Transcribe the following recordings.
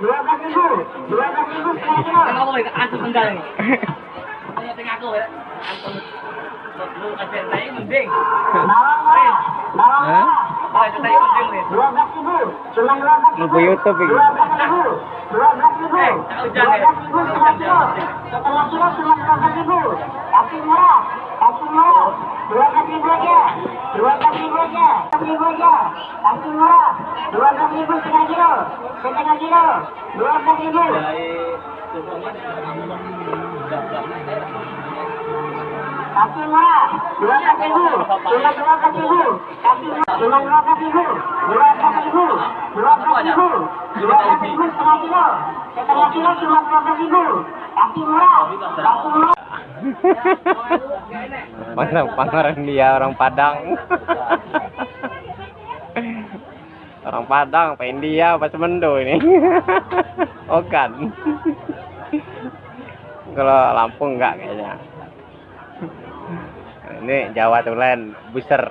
ribu, ribu aku antum. Tengah aku ya. Antum lu kasih saya mending. Ribu. Lupa YouTube ini. Dua dua Eh, dua ya. Aja, ribu aja. Kasih murah, dua belas ribu setengah kilo, setengah kilo, dua belas ribu. Kasih murah, dua belas ribu, cuma dua belas ribu. Kasih murah, cuma dua belas ribu, dua belas ribu, dua belas ribu, dua belas ribu cuma ribu. Murah, murah. Orang Pangaran dia orang Padang. orang Padang, apa India, apa Semendo ini? oh kan. Kalau Lampung enggak kayaknya. Ini Jawa Tulen, buser.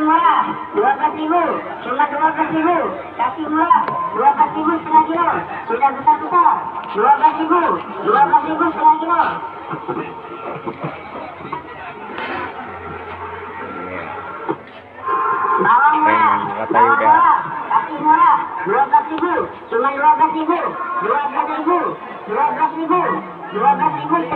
Murah, dua belas ribu, cuma dua belas ribu. Kasih murah, dua belas ribu setengah kilo, sudah besar besar. Dua belas ribu, dua belas ribu setengah kilo. Bawang kata bawang merah, kasih murah, dua belas ribu, cuma dua belas ribu, dua belas ribu, dua belas ribu, dua belas ribu.